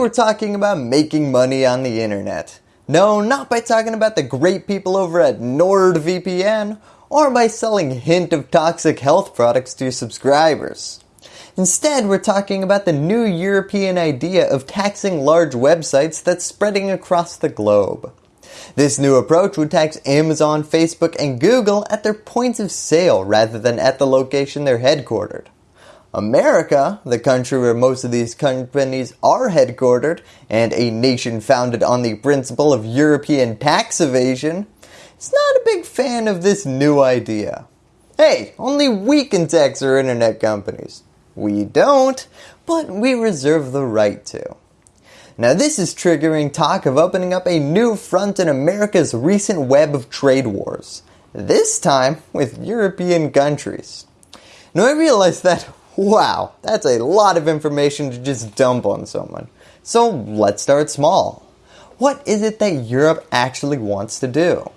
we're talking about making money on the internet. No, not by talking about the great people over at NordVPN or by selling hint of toxic health products to your subscribers. Instead, we're talking about the new European idea of taxing large websites that's spreading across the globe. This new approach would tax Amazon, Facebook, and Google at their points of sale rather than at the location they're headquartered. America, the country where most of these companies are headquartered and a nation founded on the principle of European tax evasion, is not a big fan of this new idea. Hey, only we can tax our internet companies. We don't, but we reserve the right to. Now this is triggering talk of opening up a new front in America's recent web of trade wars. This time with European countries. Now I realize that Wow, that's a lot of information to just dump on someone. So let's start small. What is it that Europe actually wants to do?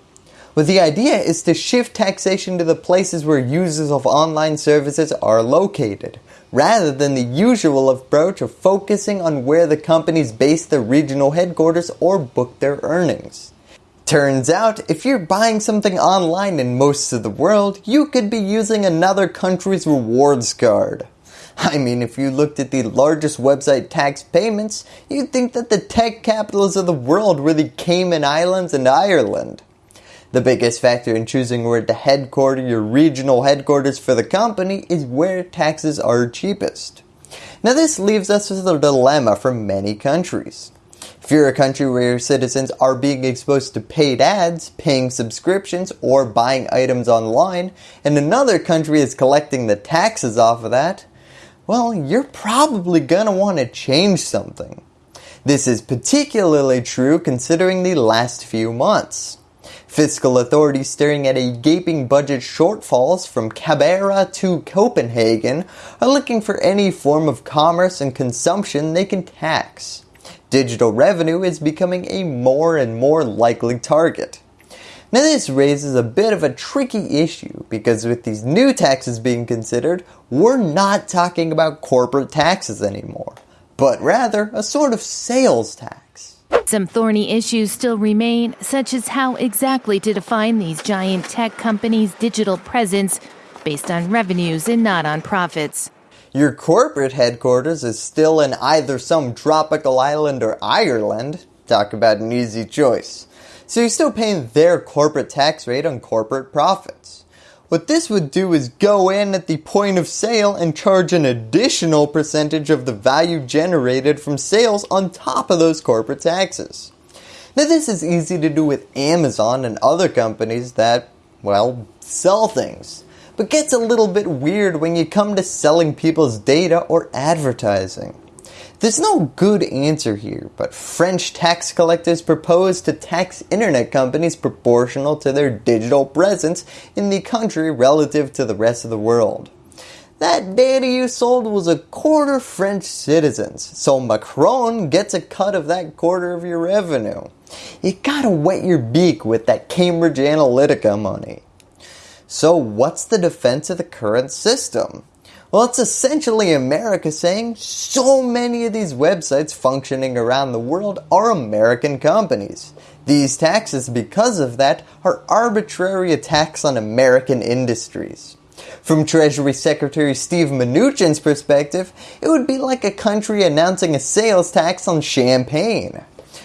Well, the idea is to shift taxation to the places where users of online services are located, rather than the usual approach of focusing on where the companies base their regional headquarters or book their earnings. Turns out, if you're buying something online in most of the world, you could be using another country's rewards card. I mean, if you looked at the largest website tax payments, you'd think that the tech capitals of the world were the Cayman Islands and Ireland. The biggest factor in choosing where to headquarter your regional headquarters for the company is where taxes are cheapest. Now this leaves us with a dilemma for many countries. If you're a country where your citizens are being exposed to paid ads, paying subscriptions, or buying items online, and another country is collecting the taxes off of that, well, you're probably going to want to change something. This is particularly true considering the last few months. Fiscal authorities staring at a gaping budget shortfalls from Canberra to Copenhagen are looking for any form of commerce and consumption they can tax. Digital revenue is becoming a more and more likely target. Now this raises a bit of a tricky issue because with these new taxes being considered, we're not talking about corporate taxes anymore, but rather a sort of sales tax. Some thorny issues still remain, such as how exactly to define these giant tech companies' digital presence based on revenues and not on profits. Your corporate headquarters is still in either some tropical island or Ireland. Talk about an easy choice. So you're still paying their corporate tax rate on corporate profits. What this would do is go in at the point of sale and charge an additional percentage of the value generated from sales on top of those corporate taxes. Now this is easy to do with Amazon and other companies that, well, sell things. But gets a little bit weird when you come to selling people's data or advertising. There's no good answer here, but French tax collectors propose to tax internet companies proportional to their digital presence in the country relative to the rest of the world. That data you sold was a quarter French citizens, so Macron gets a cut of that quarter of your revenue. You gotta wet your beak with that Cambridge Analytica money. So what's the defense of the current system? Well, it's essentially America saying so many of these websites functioning around the world are American companies. These taxes, because of that, are arbitrary attacks on American industries. From Treasury Secretary Steve Mnuchin's perspective, it would be like a country announcing a sales tax on champagne.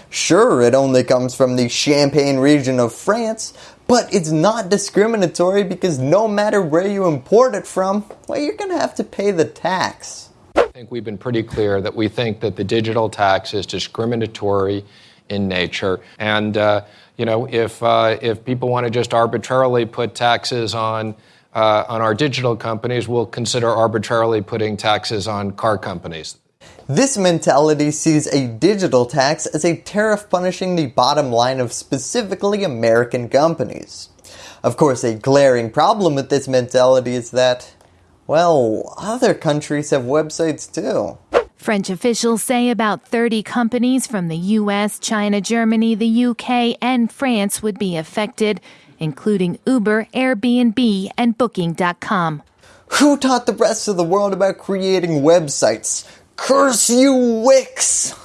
Sure, it only comes from the Champagne region of France, but it's not discriminatory because no matter where you import it from, well, you're going to have to pay the tax. I think we've been pretty clear that we think that the digital tax is discriminatory in nature. And, uh, you know, if, uh, if people want to just arbitrarily put taxes on, uh, on our digital companies, we'll consider arbitrarily putting taxes on car companies. This mentality sees a digital tax as a tariff punishing the bottom line of specifically American companies. Of course, a glaring problem with this mentality is that, well, other countries have websites too. French officials say about 30 companies from the US, China, Germany, the UK, and France would be affected, including Uber, Airbnb, and Booking.com. Who taught the rest of the world about creating websites? Curse you, Wix!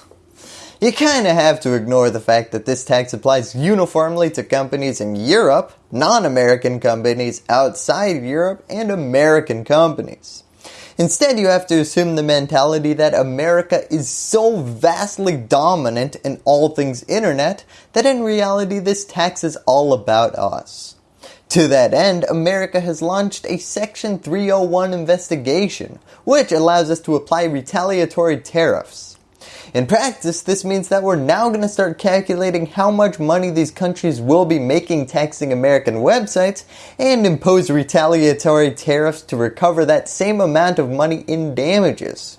You kinda have to ignore the fact that this tax applies uniformly to companies in Europe, non-American companies outside Europe, and American companies. Instead, you have to assume the mentality that America is so vastly dominant in all things internet that in reality this tax is all about us. To that end, America has launched a Section 301 investigation, which allows us to apply retaliatory tariffs. In practice, this means that we're now going to start calculating how much money these countries will be making taxing American websites and impose retaliatory tariffs to recover that same amount of money in damages.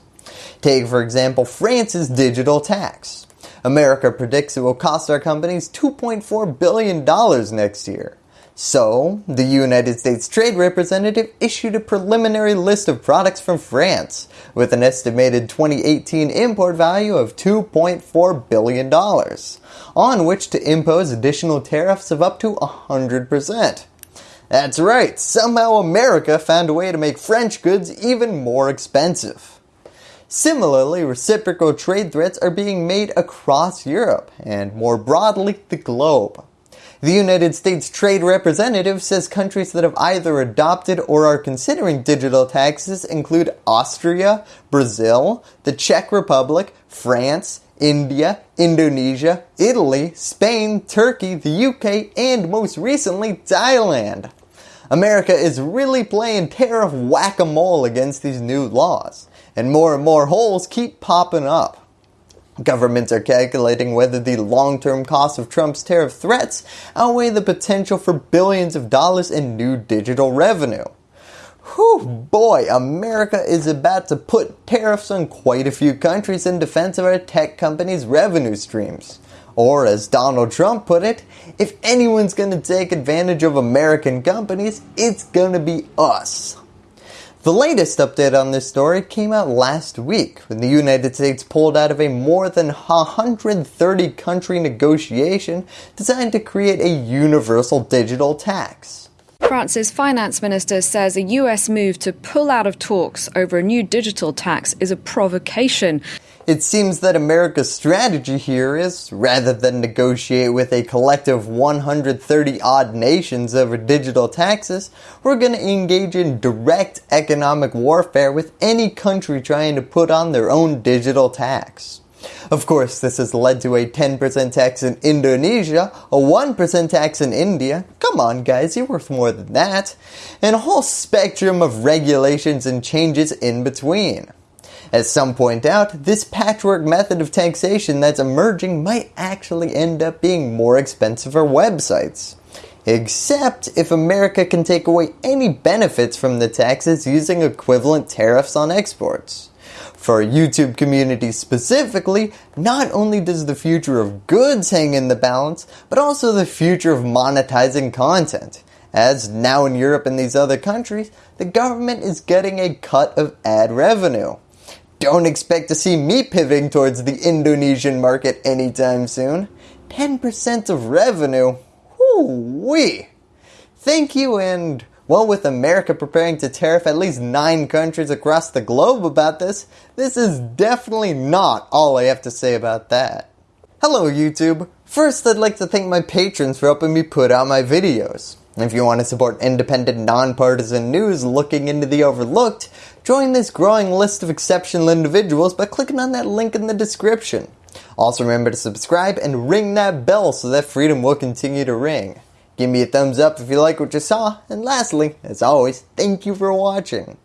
Take for example France's digital tax. America predicts it will cost our companies $2.4 billion next year. So, the United States Trade Representative issued a preliminary list of products from France with an estimated 2018 import value of $2.4 billion, on which to impose additional tariffs of up to 100%. That's right, somehow America found a way to make French goods even more expensive. Similarly, reciprocal trade threats are being made across Europe and more broadly the globe. The United States Trade Representative says countries that have either adopted or are considering digital taxes include Austria, Brazil, the Czech Republic, France, India, Indonesia, Italy, Spain, Turkey, the UK, and most recently Thailand. America is really playing tariff whack-a-mole against these new laws, and more and more holes keep popping up. Governments are calculating whether the long-term costs of Trump's tariff threats outweigh the potential for billions of dollars in new digital revenue. Whew, boy, America is about to put tariffs on quite a few countries in defense of our tech companies' revenue streams. Or as Donald Trump put it, if anyone's going to take advantage of American companies, it's going to be us. The latest update on this story came out last week when the United States pulled out of a more than 130 country negotiation designed to create a universal digital tax. France's finance minister says a US move to pull out of talks over a new digital tax is a provocation. It seems that America's strategy here is, rather than negotiate with a collective 130 odd nations over digital taxes, we're going to engage in direct economic warfare with any country trying to put on their own digital tax. Of course, this has led to a 10% tax in Indonesia, a 1% tax in India, come on guys, you're worth more than that, and a whole spectrum of regulations and changes in between. As some point out, this patchwork method of taxation that's emerging might actually end up being more expensive for websites. Except if America can take away any benefits from the taxes using equivalent tariffs on exports. For YouTube community specifically, not only does the future of goods hang in the balance, but also the future of monetizing content. As now in Europe and these other countries, the government is getting a cut of ad revenue. Don't expect to see me pivoting towards the Indonesian market anytime soon. 10% of revenue? Whoo-wee! Thank you and well with America preparing to tariff at least 9 countries across the globe about this, this is definitely not all I have to say about that. Hello YouTube! First I'd like to thank my patrons for helping me put out my videos. If you want to support independent, nonpartisan news looking into the overlooked, join this growing list of exceptional individuals by clicking on that link in the description. Also remember to subscribe and ring that bell so that freedom will continue to ring. Give me a thumbs up if you like what you saw, and lastly, as always, thank you for watching.